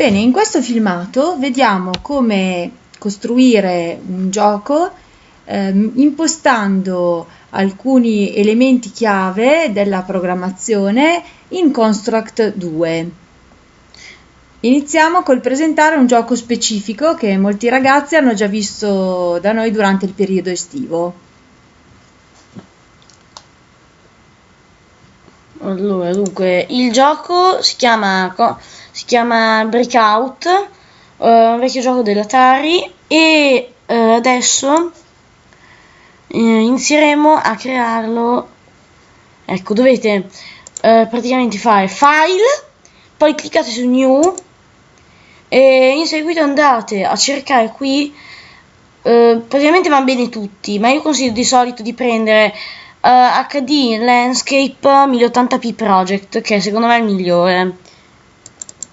Bene, in questo filmato vediamo come costruire un gioco ehm, impostando alcuni elementi chiave della programmazione in Construct 2. Iniziamo col presentare un gioco specifico che molti ragazzi hanno già visto da noi durante il periodo estivo. Allora, dunque, il gioco si chiama, si chiama Breakout, uh, un vecchio gioco dell'Atari e uh, adesso uh, inizieremo a crearlo. Ecco, dovete praticamente fare File, poi cliccate su New e in seguito andate a cercare qui. praticamente va bene tutti, ma io consiglio di solito di prendere uh, eh, HD Landscape 1080p Project, che secondo me è il migliore.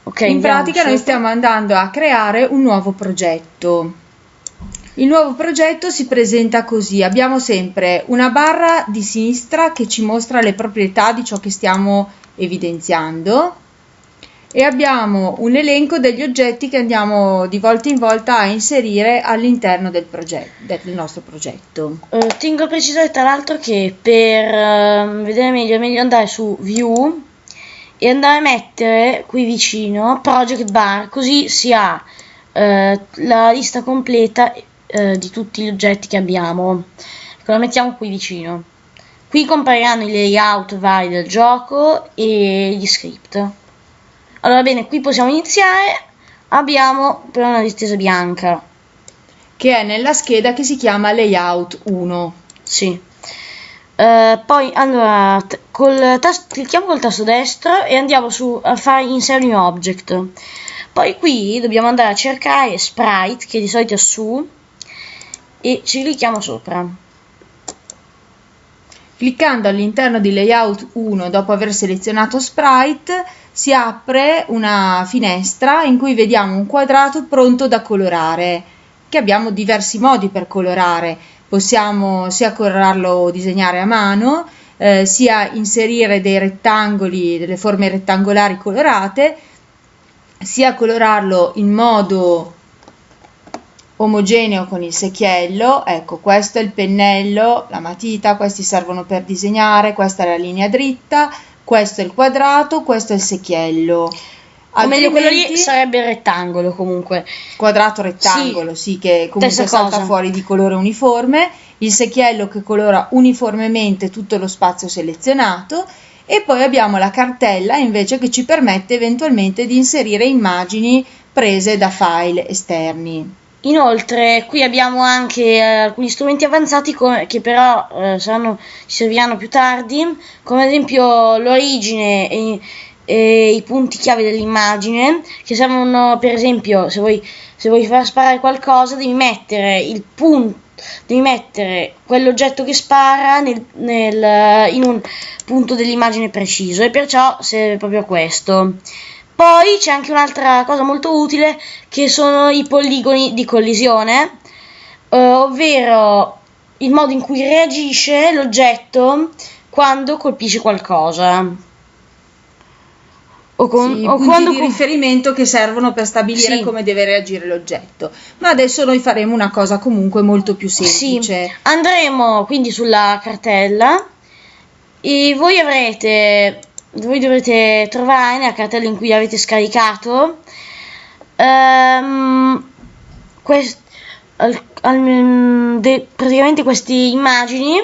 Okay, in pratica noi stiamo andando a creare un nuovo progetto. Il nuovo progetto si presenta così, abbiamo sempre una barra di sinistra che ci mostra le proprietà di ciò che stiamo evidenziando, e abbiamo un elenco degli oggetti che andiamo di volta in volta a inserire all'interno del, del nostro progetto. Uh, tengo a precisare tra l'altro che per uh, vedere meglio è meglio andare su View e andare a mettere qui vicino Project Bar, così si ha uh, la lista completa di tutti gli oggetti che abbiamo. Ecco, la mettiamo qui vicino. Qui compariranno i layout vari del gioco e gli script. Allora bene, qui possiamo iniziare. Abbiamo però una distesa bianca. Che è nella scheda che si chiama Layout 1. Sì. Uh, poi allora col tasto, clicchiamo col tasto destro e andiamo su a fare insert new object. Poi qui dobbiamo andare a cercare sprite che di solito è su e ci clicchiamo sopra. Cliccando all'interno di layout 1 dopo aver selezionato sprite si apre una finestra in cui vediamo un quadrato pronto da colorare, che abbiamo diversi modi per colorare. Possiamo sia colorarlo o disegnare a mano, eh, sia inserire dei rettangoli, delle forme rettangolari colorate, sia colorarlo in modo omogeneo con il secchiello, ecco questo è il pennello, la matita, questi servono per disegnare, questa è la linea dritta, questo è il quadrato, questo è il secchiello. O meglio quello lì sarebbe il rettangolo comunque. Quadrato rettangolo, sì, sì che comunque salta fuori di colore uniforme, il secchiello che colora uniformemente tutto lo spazio selezionato. E poi abbiamo la cartella invece che ci permette eventualmente di inserire immagini prese da file esterni. Inoltre qui abbiamo anche eh, alcuni strumenti avanzati che però eh, saranno, ci serviranno più tardi, come ad esempio l'origine e, e, i punti chiave dell'immagine, che servono per esempio se vuoi, se vuoi far sparare qualcosa devi mettere il punto devi mettere quell'oggetto che spara nel, nel, in un punto dell'immagine preciso e perciò serve proprio questo. Poi c'è anche un'altra cosa molto utile che sono i poligoni di collisione, eh, ovvero il modo in cui reagisce l'oggetto quando colpisce qualcosa. O, con, sì, o quando di riferimento che servono per stabilire sì. come deve reagire l'oggetto. Ma adesso noi faremo una cosa comunque molto più semplice. Sì. Andremo quindi sulla cartella e voi avrete voi dovrete trovare nella cartella in cui avete scaricato um, quest, al, al, de, praticamente queste immagini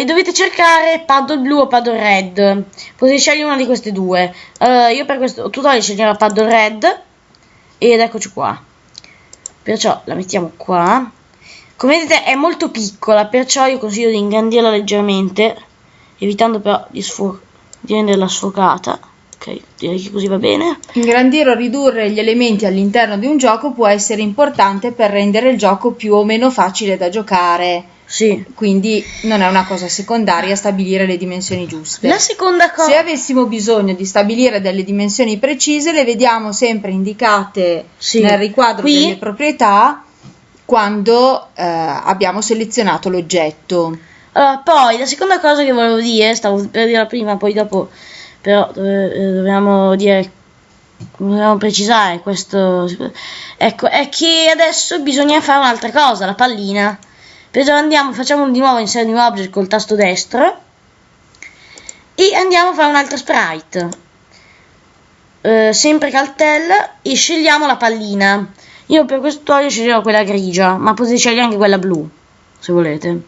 Uh, dovete cercare paddle blu o paddle red potete scegliere una di queste due uh, io per questo tutorial sceglierò paddle red ed eccoci qua perciò la mettiamo qua come vedete è molto piccola, perciò io consiglio di ingrandirla leggermente, evitando però di, di renderla sfocata. Ok, direi che così va bene. Ingrandire o ridurre gli elementi all'interno di un gioco può essere importante per rendere il gioco più o meno facile da giocare. Sì. Quindi non è una cosa secondaria stabilire le dimensioni giuste. La seconda cosa. Se avessimo bisogno di stabilire delle dimensioni precise, le vediamo sempre indicate sì. nel riquadro Qui. delle proprietà quando eh, abbiamo selezionato l'oggetto. Uh, poi la seconda cosa che volevo dire, stavo per dire prima, poi dopo però eh, dobbiamo dire dobbiamo precisare questo ecco è che adesso bisogna fare un'altra cosa la pallina perciò andiamo facciamo di nuovo insert new object col tasto destro. E andiamo a fare un'altra sprite. Eh, sempre cartella e scegliamo la pallina. Io per questo tutorial sceglierò quella grigia ma potete scegliere anche quella blu se volete.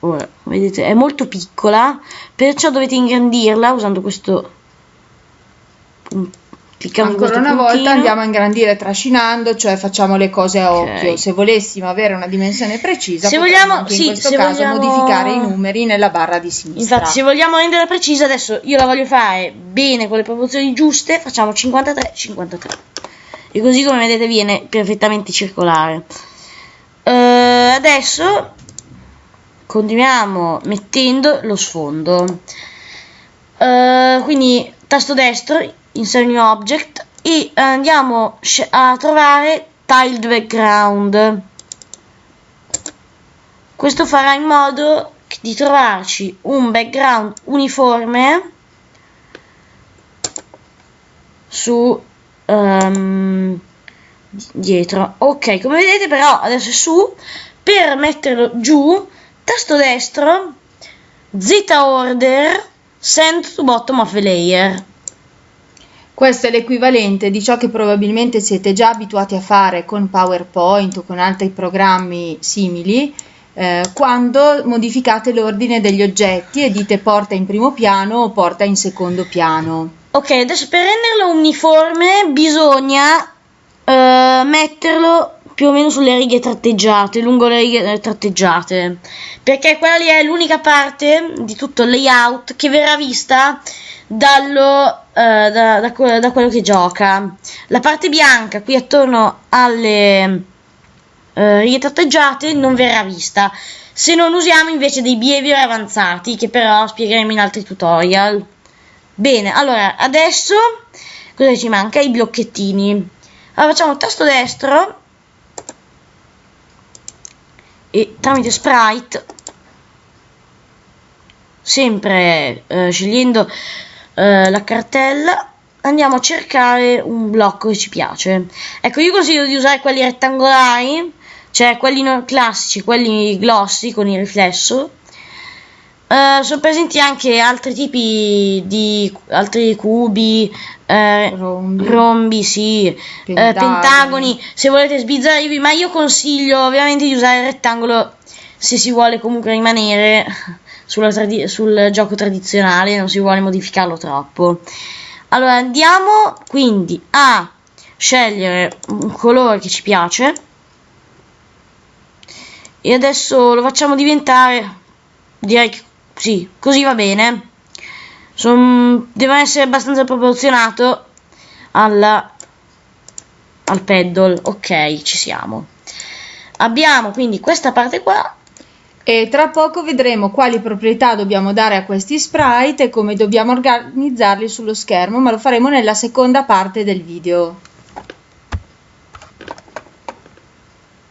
Ora vedete è molto piccola perciò dovete ingrandirla usando questo Cliccando Ancora una puntino. volta andiamo a ingrandire trascinando, cioè facciamo le cose a okay. occhio. Se volessimo avere una dimensione precisa, se vogliamo, sì, in questo caso vogliamo... modificare i numeri nella barra di sinistra. Infatti, se vogliamo rendere precisa, adesso io la voglio fare bene con le proporzioni giuste, facciamo 53 53. E così come vedete viene perfettamente circolare. Uh, adesso continuiamo mettendo lo sfondo. Uh, quindi tasto destro insert new object e andiamo a trovare tiled background. Questo farà in modo di trovarci un background uniforme su um, dietro. Ok come vedete però adesso è su. Per metterlo giù tasto destro z order send to bottom of layer questo è l'equivalente di ciò che probabilmente siete già abituati a fare con PowerPoint o con altri programmi simili eh, quando modificate l'ordine degli oggetti e dite porta in primo piano o porta in secondo piano. Ok, adesso per renderlo uniforme bisogna eh, metterlo più o meno sulle righe tratteggiate, lungo le righe tratteggiate, perché quella lì è l'unica parte di tutto il layout che verrà vista dallo, eh, da, da, da, quello che gioca. La parte bianca qui attorno alle eh, righe tratteggiate non verrà vista se non usiamo invece dei behavior avanzati che però spiegheremo in altri tutorial. Bene, allora adesso cosa ci manca? I blocchettini. Allora facciamo tasto destro e tramite sprite sempre eh, scegliendo eh, la cartella andiamo a cercare un blocco che ci piace ecco io consiglio di usare quelli rettangolari cioè quelli non classici quelli glossy con il riflesso Uh, sono presenti anche altri tipi di altri cubi, eh, rombi. rombi, sì, pentagoni. Eh, pentagoni, se volete sbizzarrirvi, ma io consiglio ovviamente di usare il rettangolo se si vuole comunque rimanere sul gioco tradizionale, non si vuole modificarlo troppo. Allora andiamo quindi a scegliere un colore che ci piace e adesso lo facciamo diventare direi che sì, così va bene. Son, deve essere abbastanza proporzionato alla, al pedal. Ok, ci siamo. Abbiamo quindi questa parte qua e tra poco vedremo quali proprietà dobbiamo dare a questi sprite e come dobbiamo organizzarli sullo schermo, ma lo faremo nella seconda parte del video.